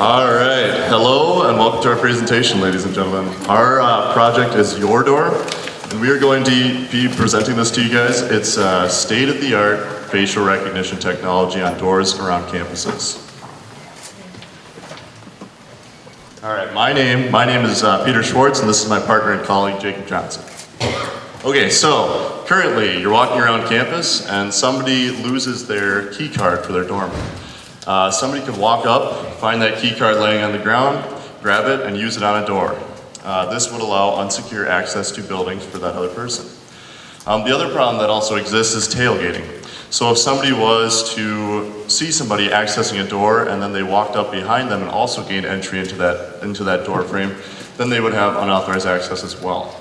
All right, hello and welcome to our presentation, ladies and gentlemen. Our uh, project is Your Door, and we are going to be presenting this to you guys. It's uh, state-of-the-art facial recognition technology on doors around campuses. All right, my name, my name is uh, Peter Schwartz, and this is my partner and colleague, Jacob Johnson. Okay, so currently you're walking around campus and somebody loses their key card for their dorm. Uh, somebody could walk up, find that key card laying on the ground, grab it, and use it on a door. Uh, this would allow unsecure access to buildings for that other person. Um, the other problem that also exists is tailgating. So if somebody was to see somebody accessing a door and then they walked up behind them and also gained entry into that, into that door frame, then they would have unauthorized access as well.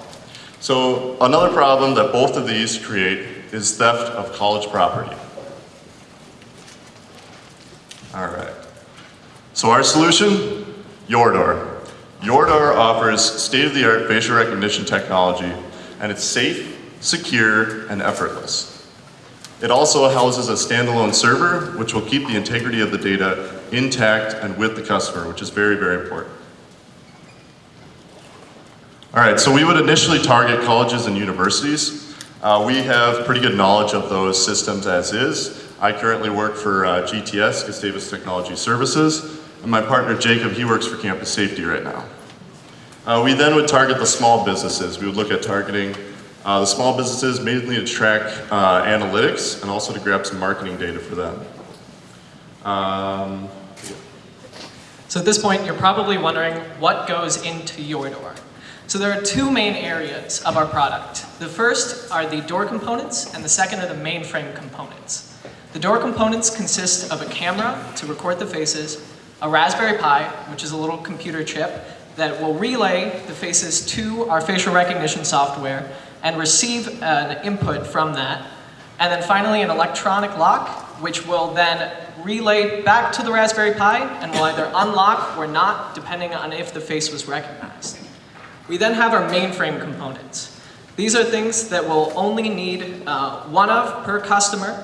So another problem that both of these create is theft of college property. All right. So our solution. Your Door offers state-of-the-art facial recognition technology and it's safe, secure, and effortless. It also houses a standalone server, which will keep the integrity of the data intact and with the customer, which is very, very important. All right, so we would initially target colleges and universities. Uh, we have pretty good knowledge of those systems as is. I currently work for uh, GTS, Gustavus Technology Services, and my partner Jacob, he works for Campus Safety right now. Uh, we then would target the small businesses. We would look at targeting uh, the small businesses mainly to track uh, analytics and also to grab some marketing data for them. Um, So at this point, you're probably wondering what goes into your door. So there are two main areas of our product. The first are the door components, and the second are the mainframe components. The door components consist of a camera to record the faces, a Raspberry Pi, which is a little computer chip that will relay the faces to our facial recognition software and receive an input from that, and then finally an electronic lock, which will then relay back to the Raspberry Pi and will either unlock or not, depending on if the face was recognized. We then have our mainframe components. These are things that we'll only need uh, one of per customer,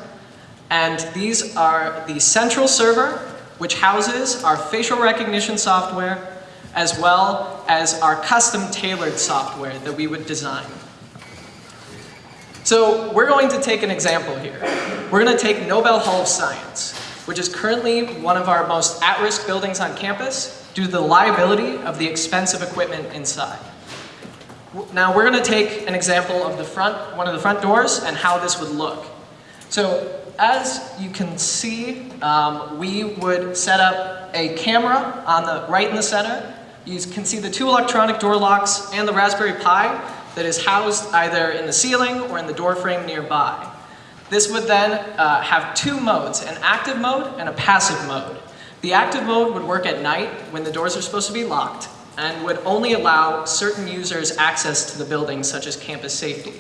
and these are the central server, which houses our facial recognition software, as well as our custom tailored software that we would design. So we're going to take an example here. We're going to take Nobel Hall of Science, which is currently one of our most at-risk buildings on campus due to the liability of the expensive equipment inside. Now we're going to take an example of the front, one of the front doors and how this would look. So as you can see, um, we would set up a camera on the right in the center. You can see the two electronic door locks and the Raspberry Pi that is housed either in the ceiling or in the door frame nearby. This would then uh, have two modes, an active mode and a passive mode. The active mode would work at night when the doors are supposed to be locked and would only allow certain users access to the building, such as campus safety.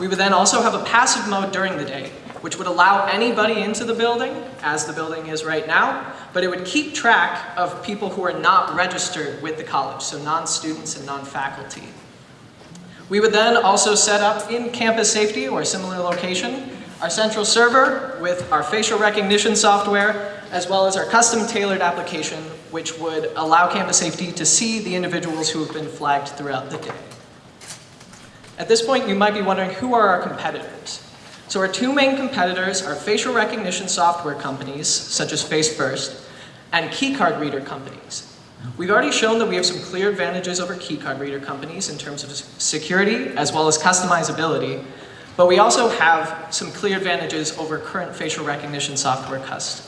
We would then also have a passive mode during the day, which would allow anybody into the building, as the building is right now, but it would keep track of people who are not registered with the college, so non-students and non-faculty. We would then also set up in campus safety or a similar location our central server with our facial recognition software as well as our custom tailored application which would allow campus safety to see the individuals who have been flagged throughout the day. At this point you might be wondering who are our competitors? So our two main competitors are facial recognition software companies such as FaceFirst and keycard reader companies. We've already shown that we have some clear advantages over keycard reader companies in terms of security as well as customizability, but we also have some clear advantages over current facial recognition software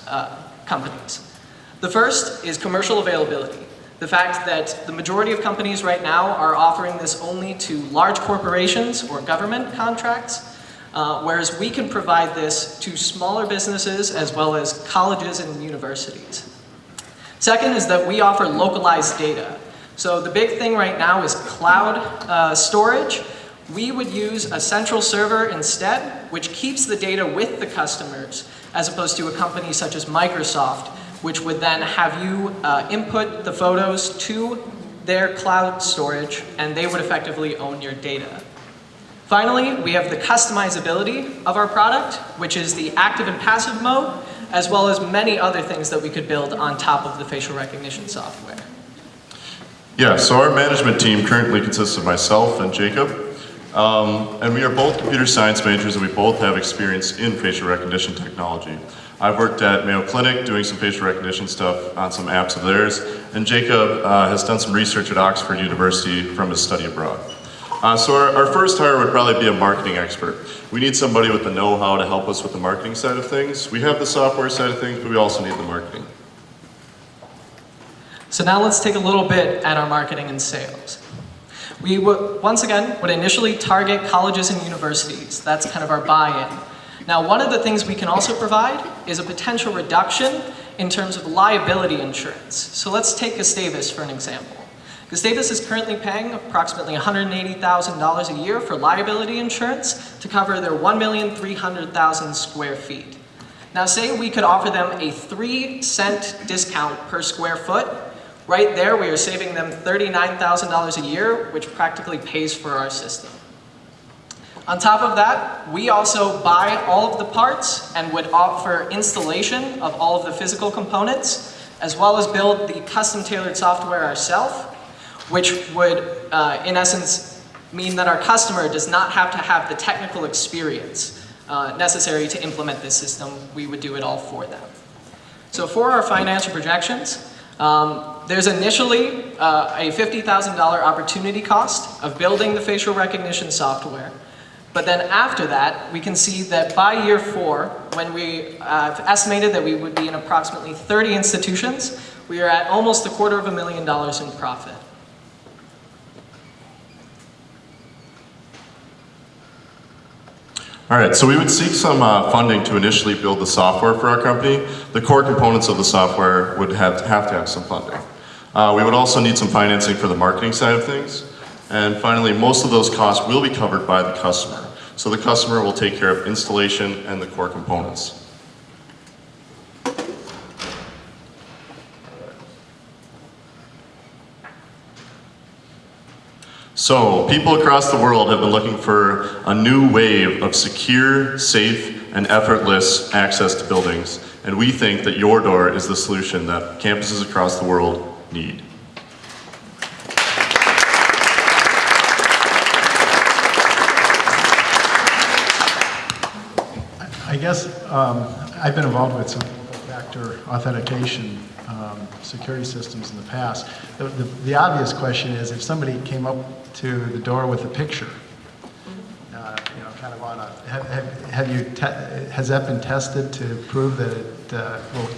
uh, companies. The first is commercial availability. The fact that the majority of companies right now are offering this only to large corporations or government contracts, uh, whereas we can provide this to smaller businesses as well as colleges and universities. Second is that we offer localized data. So the big thing right now is cloud uh, storage. We would use a central server instead, which keeps the data with the customers, as opposed to a company such as Microsoft, which would then have you uh, input the photos to their cloud storage, and they would effectively own your data. Finally, we have the customizability of our product, which is the active and passive mode, as well as many other things that we could build on top of the facial recognition software. Yeah, so our management team currently consists of myself and Jacob. Um, and we are both computer science majors and we both have experience in facial recognition technology. I've worked at Mayo Clinic doing some facial recognition stuff on some apps of theirs, and Jacob uh, has done some research at Oxford University from his study abroad. Uh, so our, our first hire would probably be a marketing expert. We need somebody with the know-how to help us with the marketing side of things. We have the software side of things, but we also need the marketing. So now let's take a little bit at our marketing and sales. We would, once again, would initially target colleges and universities. That's kind of our buy-in. Now, one of the things we can also provide is a potential reduction in terms of liability insurance. So let's take Gustavus for an example. Gustavus is currently paying approximately $180,000 a year for liability insurance to cover their 1,300,000 square feet. Now say we could offer them a 3 cent discount per square foot. Right there, we are saving them $39,000 a year, which practically pays for our system. On top of that, we also buy all of the parts and would offer installation of all of the physical components, as well as build the custom tailored software ourselves, which would, uh, in essence, mean that our customer does not have to have the technical experience uh, necessary to implement this system. We would do it all for them. So for our financial projections, um, there's initially uh, a $50,000 opportunity cost of building the facial recognition software. But then after that, we can see that by year four, when we uh, have estimated that we would be in approximately 30 institutions, we are at almost a quarter of a million dollars in profit. All right, so we would seek some uh, funding to initially build the software for our company. The core components of the software would have, have to have some funding. Uh, we would also need some financing for the marketing side of things. And finally, most of those costs will be covered by the customer. So the customer will take care of installation and the core components. So, people across the world have been looking for a new wave of secure, safe, and effortless access to buildings, and we think that your door is the solution that campuses across the world need. I guess um, I've been involved with some factor authentication um, security systems in the past. The, the, the obvious question is if somebody came up to the door with a picture, uh, you know, kind of on a, have, have, have you, has that been tested to prove that it uh, will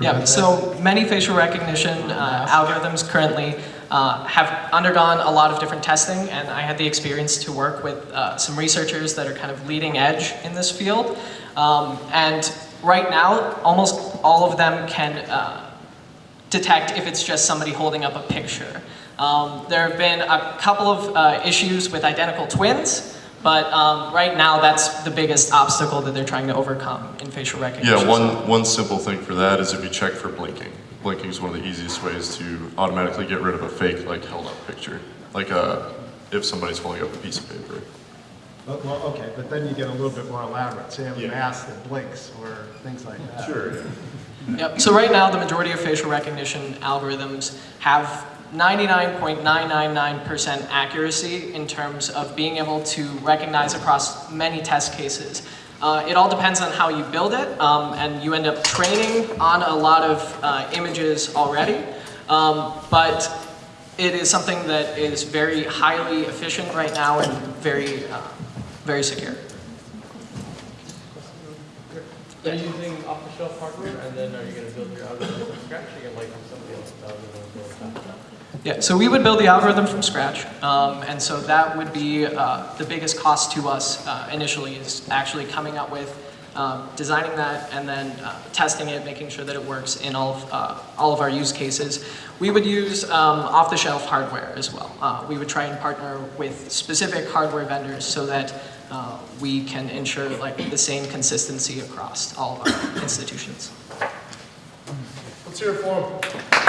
Yeah, so many facial recognition uh, algorithms currently uh, have undergone a lot of different testing, and I had the experience to work with uh, some researchers that are kind of leading edge in this field. Um, and right now, almost all of them can uh, detect if it's just somebody holding up a picture. Um, there have been a couple of uh, issues with identical twins, but um, right now that's the biggest obstacle that they're trying to overcome in facial recognition. Yeah, one, one simple thing for that is if you check for blinking. Blinking is one of the easiest ways to automatically get rid of a fake, like, held up picture. Like, uh, if somebody's holding up a piece of paper. Well, well, okay, but then you get a little bit more elaborate. Say you have a Yeah. mask that blinks or things like that. Sure, yeah. Yep. So right now, the majority of facial recognition algorithms have 99.999% accuracy in terms of being able to recognize across many test cases. Uh, it all depends on how you build it, um, and you end up training on a lot of uh, images already. Um, but it is something that is very highly efficient right now and very, uh, very secure. Are you using off-the-shelf hardware, and then are you going to build your algorithm from scratch, or you license somebody else's algorithm and build on top of that? Yeah, so we would build the algorithm from scratch, um, and so that would be uh, the biggest cost to us uh, initially is actually coming up with, um, designing that, and then uh, testing it, making sure that it works in all of, uh, all of our use cases. We would use um, off-the-shelf hardware as well. Uh, we would try and partner with specific hardware vendors so that uh, we can ensure like the same consistency across all of our institutions. Let's hear it for 'em.